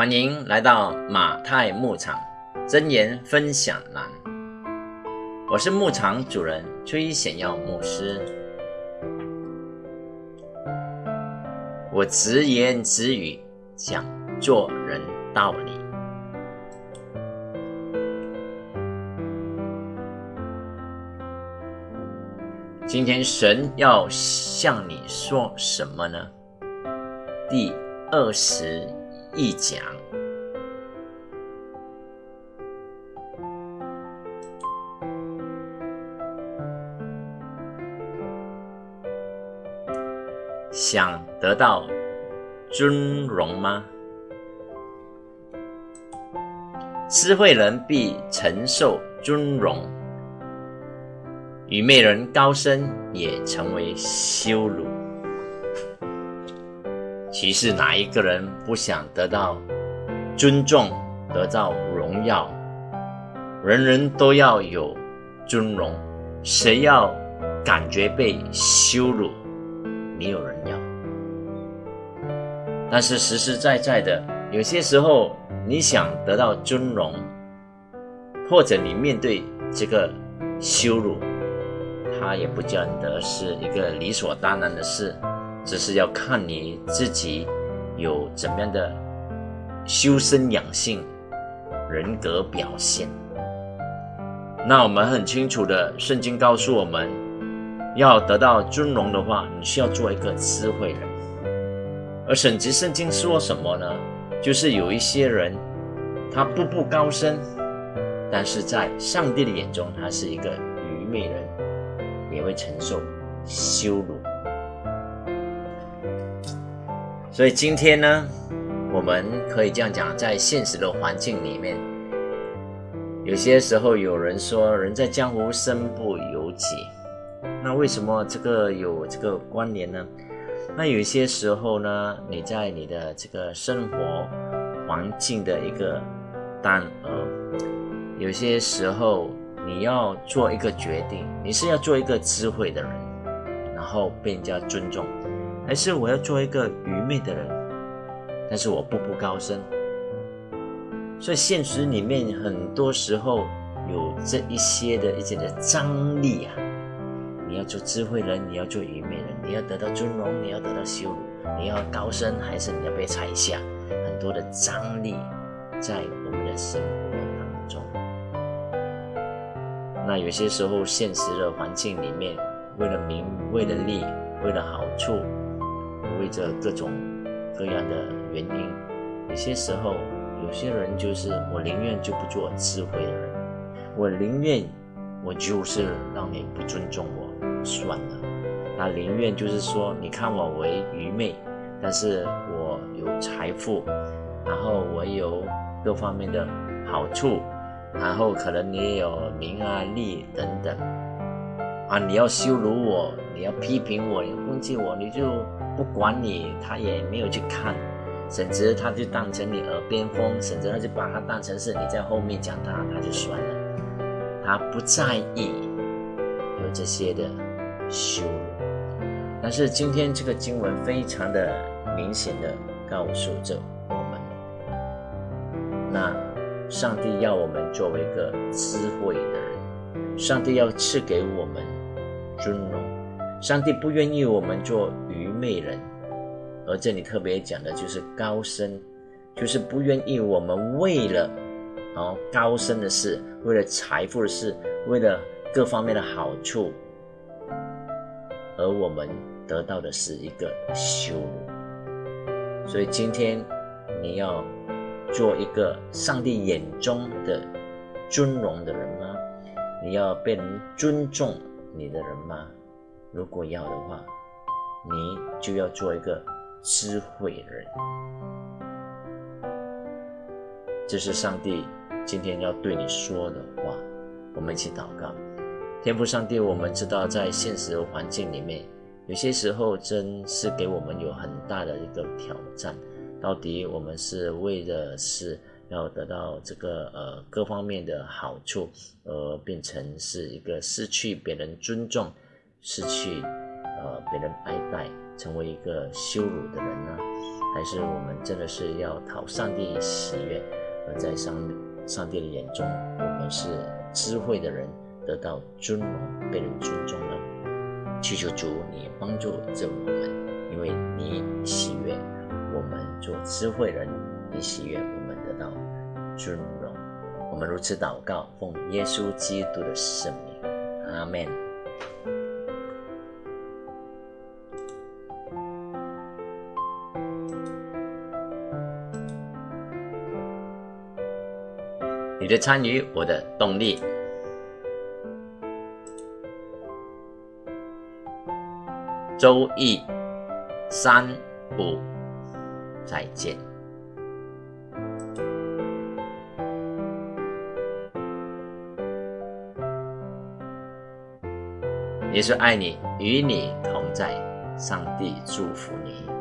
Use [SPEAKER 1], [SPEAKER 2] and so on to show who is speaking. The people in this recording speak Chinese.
[SPEAKER 1] 欢迎来到马太牧场真言分享栏，我是牧场主人崔显耀牧师。我直言直语讲做人道理。今天神要向你说什么呢？第二十一讲，想得到尊荣吗？智慧人必承受尊荣，愚昧人高升也成为羞辱。其实哪一个人不想得到尊重、得到荣耀？人人都要有尊荣，谁要感觉被羞辱？没有人要。但是实实在在的，有些时候你想得到尊荣，或者你面对这个羞辱，它也不见得是一个理所当然的事。只是要看你自己有怎么样的修身养性、人格表现。那我们很清楚的，圣经告诉我们，要得到尊荣的话，你需要做一个智慧人。而省级圣经说什么呢？就是有一些人，他步步高升，但是在上帝的眼中，他是一个愚昧人，也会承受羞辱。所以今天呢，我们可以这样讲，在现实的环境里面，有些时候有人说“人在江湖，身不由己”，那为什么这个有这个关联呢？那有些时候呢，你在你的这个生活环境的一个单呃，有些时候你要做一个决定，你是要做一个智慧的人，然后被人家尊重。还是我要做一个愚昧的人，但是我步步高升。所以现实里面很多时候有这一些的一些的张力啊。你要做智慧人，你要做愚昧人，你要得到尊荣，你要得到羞辱，你要高升，还是你要被踩下？很多的张力在我们的生活当中。那有些时候现实的环境里面，为了名，为了利，为了好处。为着各种各样的原因，有些时候，有些人就是我宁愿就不做智慧的人，我宁愿我就是让你不尊重我算了，他宁愿就是说你看我为愚昧，但是我有财富，然后我有各方面的好处，然后可能你也有名啊利等等，啊你要羞辱我，你要批评我，要攻击我，你就。不管你，他也没有去看，甚至他就当成你耳边风，甚至他就把他当成是你在后面讲他，他就算了，他不在意有这些的羞辱。但是今天这个经文非常的明显的告诉着我们，那上帝要我们作为一个智慧的人，上帝要赐给我们尊荣，上帝不愿意我们做。愚昧人，而这里特别讲的就是高升，就是不愿意我们为了哦高升的事，为了财富的事，为了各方面的好处，而我们得到的是一个羞辱。所以今天你要做一个上帝眼中的尊荣的人吗？你要被人尊重你的人吗？如果要的话。你就要做一个智慧人，这是上帝今天要对你说的话。我们一起祷告，天父上帝，我们知道在现实环境里面，有些时候真是给我们有很大的一个挑战。到底我们是为的是要得到这个呃各方面的好处，而变成是一个失去别人尊重，失去。呃，别人爱戴，成为一个羞辱的人呢？还是我们真的是要讨上帝喜悦，而在上上帝的眼中，我们是智慧的人，得到尊荣，被人尊重呢？祈求主你帮助着我们，因为你喜悦我们做智慧人，你喜悦我们得到尊荣。我们如此祷告，奉耶稣基督的圣名，阿门。你的参与，我的动力。周易三五，再见。也是爱你，与你同在。上帝祝福你。